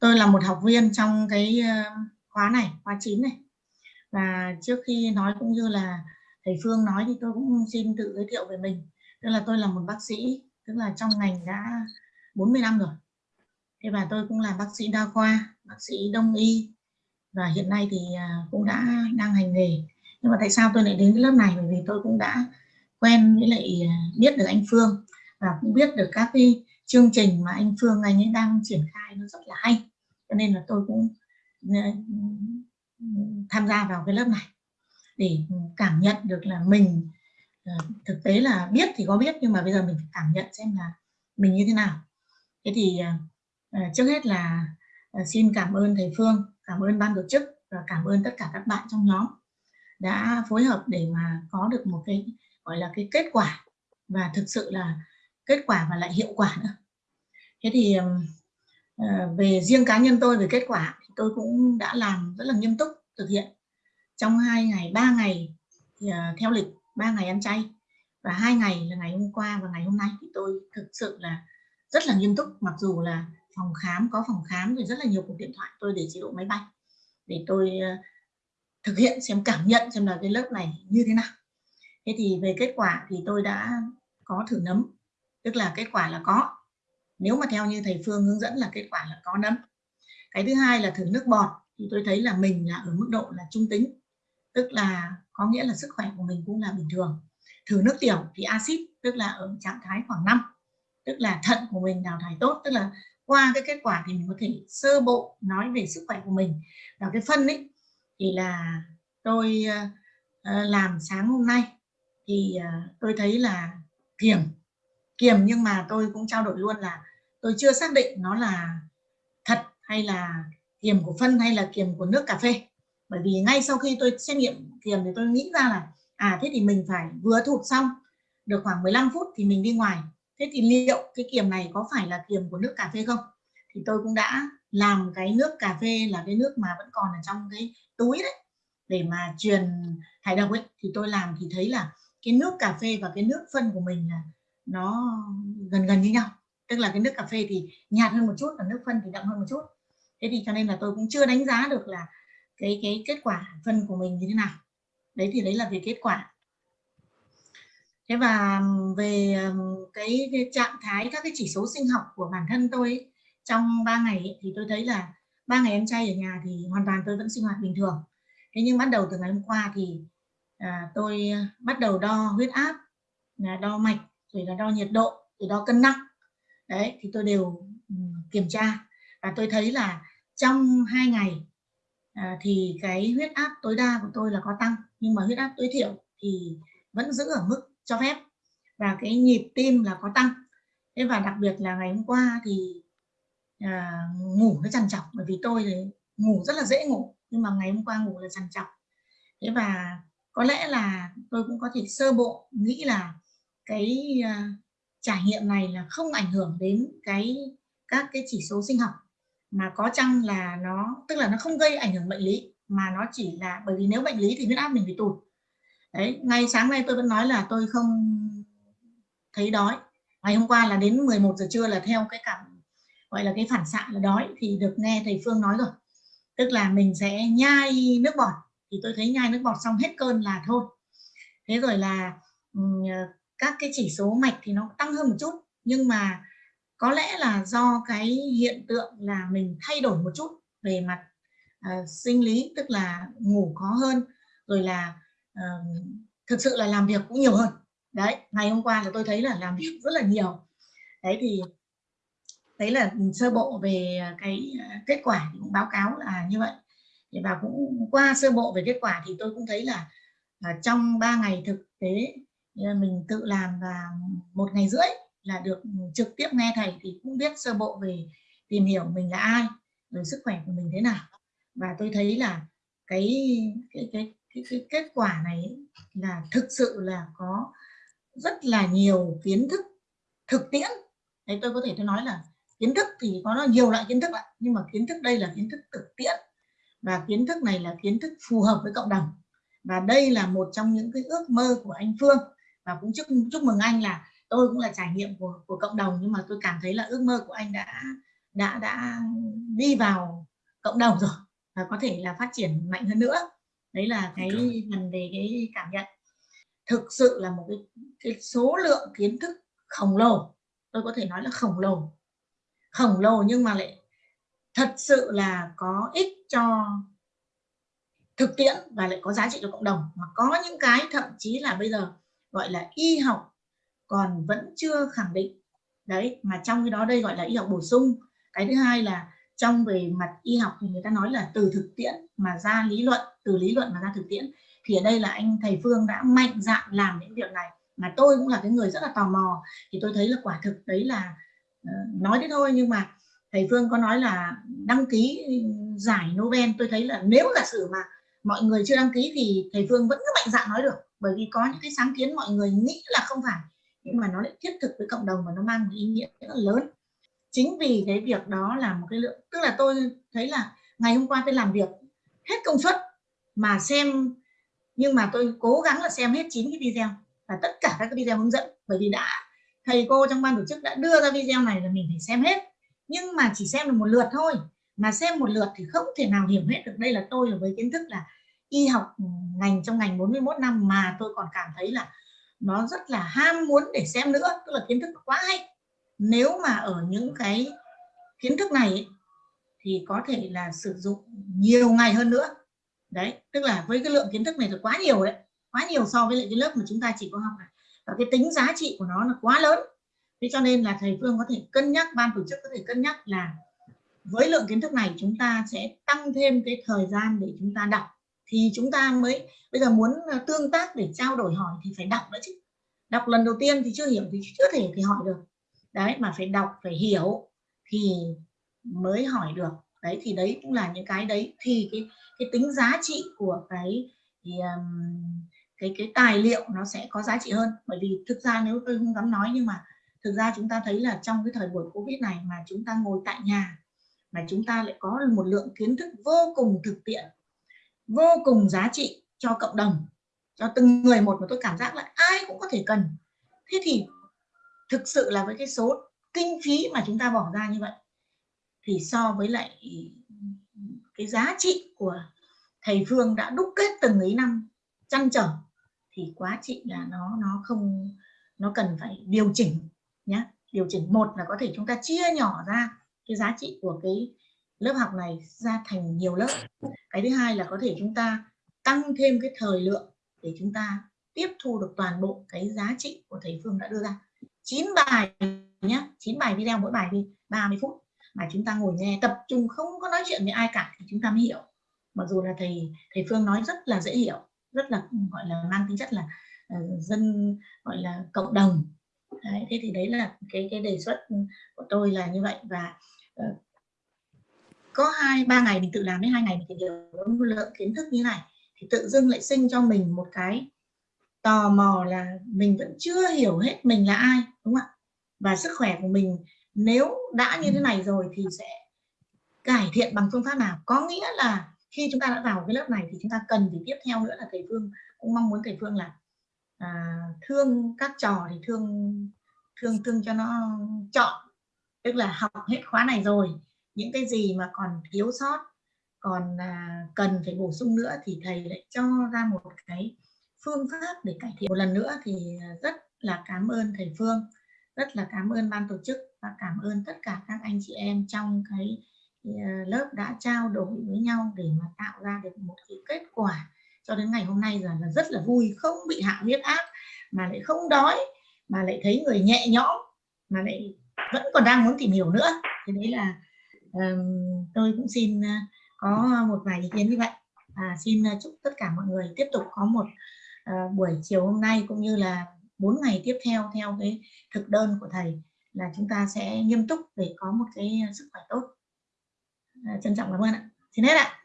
tôi là một học viên trong cái ờ, khóa này, khóa 9 này. Và trước khi nói cũng như là thầy Phương nói thì tôi cũng xin tự giới thiệu về mình. Tức là tôi là một bác sĩ, tức là trong ngành đã 40 năm rồi. Thế và tôi cũng là bác sĩ đa khoa, bác sĩ đông y và hiện nay thì ờ, cũng đã đang hành nghề. Nhưng mà tại sao tôi lại đến cái lớp này? Bởi vì tôi cũng đã quen với lại ờ, biết được anh Phương và cũng biết được các cái chương trình mà anh Phương, anh ấy đang triển khai nó rất là hay. Cho nên là tôi cũng ừ, tham gia vào cái lớp này để cảm nhận được là mình ờ, thực tế là biết thì có biết, nhưng mà bây giờ mình phải cảm nhận xem là mình như thế nào. Thế thì ờ, ờ, trước hết là xin cảm ơn thầy Phương, cảm ơn ban tổ chức và cảm ơn tất cả các bạn trong nhóm đã phối hợp để mà có được một cái, gọi là cái kết quả. Và thực sự là kết quả và lại hiệu quả nữa. Thế thì ờ, về riêng cá nhân tôi về kết quả thì tôi cũng đã làm rất là nghiêm túc thực hiện. Trong hai ngày ba ngày thì, theo lịch ba ngày ăn chay và hai ngày là ngày hôm qua và ngày hôm nay thì tôi thực sự là rất là nghiêm túc. Mặc dù là phòng khám có phòng khám rồi rất là nhiều cuộc điện thoại tôi để chế độ máy bay để tôi ờ, thực hiện xem cảm nhận xem là cái lớp này như thế nào. Thế thì về kết quả thì tôi đã có thử nấm tức là kết quả là có. Nếu mà theo như thầy Phương hướng dẫn là kết quả là có nấm. Cái thứ hai là thử nước bọt, thì tôi thấy là mình là ở mức độ là trung tính, tức là có nghĩa là sức khỏe của mình cũng là bình thường. Thử nước tiểu thì axit, tức là ở trạng thái khoảng 5 tức là thận của mình đào thải tốt, tức là qua cái kết quả thì mình có thể sơ bộ nói về sức khỏe của mình. Và cái phân ấy thì là tôi ờ, ờ, làm sáng hôm nay thì ờ, tôi thấy là kiềm kiềm nhưng mà tôi cũng trao đổi luôn là tôi chưa xác định nó là thật hay là kiềm của phân hay là kiềm của nước cà phê. Bởi vì ngay sau khi tôi xét nghiệm kiềm thì tôi nghĩ ra là à thế thì mình phải vừa thụt xong được khoảng 15 phút thì mình đi ngoài. Thế thì liệu cái kiềm này có phải là kiềm của nước cà phê không? Thì tôi cũng đã làm cái nước cà phê là cái nước mà vẫn còn ở trong cái túi đấy để mà truyền thải độc ấy. Thì tôi làm thì thấy là cái nước cà phê và cái nước phân của mình là nó gần gần như nhau. Tức là cái nước cà phê thì nhạt hơn một chút và nước phân thì đậm hơn một chút. Thế thì cho nên là tôi cũng chưa đánh giá được là cái cái kết quả phân của mình như thế nào. Đấy thì đấy là về kết quả. Thế và về cái, cái trạng thái các cái chỉ số sinh học của bản thân tôi ấy, trong 3 ngày ấy, thì tôi thấy là ba ngày em trai ở nhà thì hoàn toàn tôi vẫn sinh hoạt bình thường. Thế nhưng bắt đầu từ ngày hôm qua thì à, tôi ờ, bắt đầu đo huyết áp à, đo mạch rồi là đo nhiệt độ rồi đo cân nặng. Đấy thì tôi đều ừ, kiểm tra. Và tôi thấy là trong hai ngày à, thì cái huyết áp tối đa của tôi là có tăng nhưng mà huyết áp tối thiểu thì vẫn giữ ở mức cho phép. Và cái nhịp tim là có tăng. Thế và đặc biệt là ngày hôm qua thì à, ngủ nó trằn trọc bởi vì tôi thì ngủ rất là dễ ngủ nhưng mà ngày hôm qua ngủ là trằn trọc. Thế và có lẽ là tôi cũng có thể sơ bộ nghĩ là cái uh, trải nghiệm này là không ảnh hưởng đến cái các cái chỉ số sinh học. Mà có chăng là nó tức là nó không gây ảnh hưởng bệnh lý mà nó chỉ là bởi vì nếu bệnh lý thì huyết áp mình phải tụt. Đấy ngay sáng nay tôi vẫn nói là tôi không thấy đói. Ngày hôm qua là đến 11 giờ trưa là theo cái cảm gọi là cái phản xạ là đói thì được nghe thầy Phương nói rồi. Tức là mình sẽ nhai nước bọt. Thì tôi thấy nhai nước bọt xong hết cơn là thôi. Thế rồi là ờ, các cái chỉ số mạch thì nó tăng hơn một chút nhưng mà có lẽ là do cái hiện tượng là mình thay đổi một chút về mặt uh, sinh lý tức là ngủ khó hơn rồi là uh, thực sự là làm việc cũng nhiều hơn. Đấy ngày hôm qua là tôi thấy là làm việc rất là nhiều. Đấy thì đấy là sơ bộ về cái ờ, kết quả thì cũng báo cáo là như vậy. Và cũng qua sơ bộ về kết quả thì tôi cũng thấy là, là trong 3 ngày thực tế mình tự làm và một ngày rưỡi là được trực tiếp nghe thầy thì cũng biết sơ bộ về tìm hiểu mình là ai rồi sức khỏe của mình thế nào. Và tôi thấy là cái cái cái cái, cái kết quả này là thực sự là có rất là nhiều kiến thức thực tiễn. Đấy tôi có thể tôi nói là kiến thức thì có nhiều loại kiến thức ạ nhưng mà kiến thức đây là kiến thức thực tiễn. Và kiến thức này là kiến thức phù hợp với cộng đồng. Và đây là một trong những cái ước mơ của anh Phương và cũng chúc chúc mừng anh là tôi cũng là trải nghiệm của của cộng đồng nhưng mà tôi cảm thấy là ước mơ của anh đã đã đã đi vào cộng đồng rồi và có thể là phát triển mạnh hơn nữa. Đấy là cái phần về cái cảm nhận. Thực sự là một cái, cái số lượng kiến thức khổng lồ tôi có thể nói là khổng lồ. Khổng lồ nhưng mà lại thật sự là có ích cho thực tiễn và lại có giá trị cho cộng đồng. Mà có những cái thậm chí là bây giờ gọi là y học còn vẫn chưa khẳng định. Đấy mà trong cái đó đây gọi là y học bổ sung. Cái thứ hai là trong về mặt y học thì người ta nói là từ thực tiễn mà ra lý luận từ lý luận mà ra thực tiễn. Thì ở đây là anh thầy Phương đã mạnh dạn làm những việc này. Mà tôi cũng là cái người rất là tò mò. Thì tôi thấy là quả thực đấy là uh, nói thế thôi. Nhưng mà thầy Phương có nói là đăng ký giải Nobel. Tôi thấy là nếu giả sử mà mọi người chưa đăng ký thì thầy Phương vẫn cứ mạnh dạn nói được. Bởi vì có những cái sáng kiến mọi người nghĩ là không phải, nhưng mà nó lại thiết thực với cộng đồng và nó mang một ý nghĩa rất là lớn. Chính vì cái việc đó là một cái lượng, tức là tôi thấy là ngày hôm qua tôi làm việc hết công suất mà xem, nhưng mà tôi cố gắng là xem hết chín cái video và tất cả các cái video hướng dẫn. Bởi vì đã, thầy cô trong ban tổ chức đã đưa ra video này là mình phải xem hết. Nhưng mà chỉ xem được một lượt thôi mà xem một lượt thì không thể nào hiểu hết được đây là tôi là với kiến thức là y học ừ, ngành trong ngành 41 năm mà tôi còn cảm thấy là nó rất là ham muốn để xem nữa, tức là kiến thức quá hay. Nếu mà ở những cái kiến thức này thì có thể là sử dụng nhiều ngày hơn nữa. Đấy, tức là với cái lượng kiến thức này là quá nhiều đấy, quá nhiều so với lại cái lớp mà chúng ta chỉ có học này. Và cái tính giá trị của nó là quá lớn. Thế cho nên là thầy Phương có thể cân nhắc, ban tổ chức có thể cân nhắc là với lượng kiến thức này chúng ta sẽ tăng thêm cái thời gian để chúng ta đọc. Thì chúng ta mới bây giờ muốn ờ, tương tác để trao đổi hỏi thì phải đọc nữa chứ. Đọc lần đầu tiên thì chưa hiểu thì chưa thể thì hỏi được. Đấy mà phải đọc phải hiểu thì mới hỏi được. Đấy thì đấy cũng là những cái đấy. Thì cái cái tính giá trị của cái thì, um, cái cái tài liệu nó sẽ có giá trị hơn. Bởi vì thực ra nếu tôi không dám nói nhưng mà thực ra chúng ta thấy là trong cái thời buổi covid này mà chúng ta ngồi tại nhà mà chúng ta lại có một lượng kiến thức vô cùng thực tiễn, vô cùng giá trị cho cộng đồng, cho từng người một mà tôi cảm giác là ai cũng có thể cần. Thế thì thực sự là với cái số kinh phí mà chúng ta bỏ ra như vậy, thì so với lại cái giá trị của thầy Phương đã đúc kết từng ấy năm chăn trở, thì quá trị là nó nó không, nó cần phải điều chỉnh nhé điều chỉnh một là có thể chúng ta chia nhỏ ra cái giá trị của cái lớp học này ra thành nhiều lớp. Cái thứ hai là có thể chúng ta tăng thêm cái thời lượng để chúng ta tiếp thu được toàn bộ cái giá trị của thầy Phương đã đưa ra. 9 bài nhé 9 bài video mỗi bài đi 30 phút mà chúng ta ngồi nghe tập trung không có nói chuyện với ai cả thì chúng ta mới hiểu. Mặc dù là thầy thầy Phương nói rất là dễ hiểu rất là gọi là mang tính chất là uh, dân gọi là cộng đồng đấy, thế thì đấy là cái cái đề xuất ừ, của tôi là như vậy. Và uh, có hai ba ngày mình tự làm đến hai ngày mình tìm hiểu lượng kiến thức như này thì tự dưng lại sinh cho mình một cái tò mò là mình vẫn chưa hiểu hết mình là ai đúng không ạ? Và sức khỏe của mình nếu đã như thế này rồi thì sẽ cải thiện bằng phương pháp nào? Có nghĩa là khi chúng ta đã vào cái lớp này thì chúng ta cần thì tiếp theo nữa là thầy Phương cũng mong muốn thầy Phương là à, thương các trò thì thương thương thương cho nó chọn. Tức là học hết khóa này rồi những cái gì mà còn thiếu sót còn à, cần phải bổ sung nữa thì thầy lại cho ra một cái phương pháp để cải thiện. Một lần nữa thì rất là cảm ơn thầy Phương rất là cảm ơn ban tổ chức và cảm ơn tất cả các anh chị em trong cái à, lớp đã trao đổi với nhau để mà tạo ra được một cái kết quả cho đến ngày hôm nay là, là rất là vui không bị hạ huyết áp mà lại không đói mà lại thấy người nhẹ nhõm mà lại vẫn còn đang muốn tìm hiểu nữa. Thì đấy là um, tôi cũng xin có một vài ý kiến như vậy. Và xin chúc tất cả mọi người tiếp tục có một uh, buổi chiều hôm nay cũng như là bốn ngày tiếp theo theo cái thực đơn của thầy là chúng ta sẽ nghiêm túc để có một cái sức khỏe tốt. Ờ, trân trọng cảm ơn ạ. Xin hết ạ.